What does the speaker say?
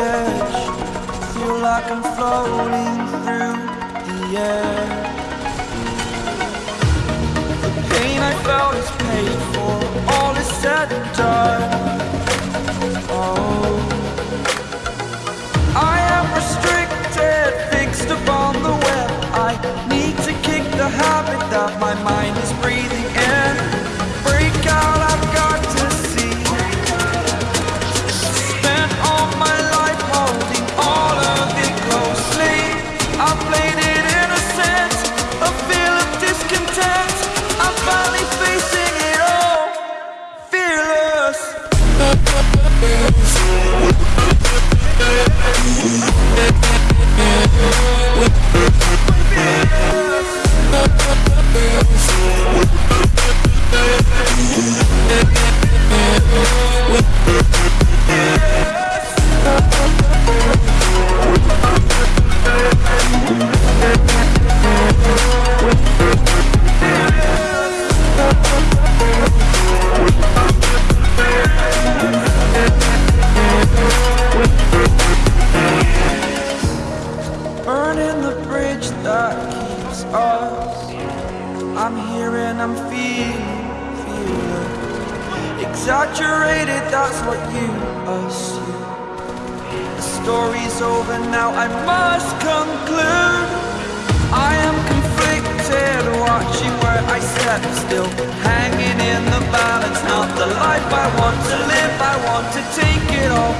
edge. Feel like I'm floating through the air. The pain I felt is paid for. All is said and done. Of discontent. I'm finally facing that keeps us. I'm here and I'm feeling, feeling exaggerated. That's what you assume. The story's over now. I must conclude. I am conflicted, watching where I step still, hanging in the balance. Not the life I want to live. I want to take it all.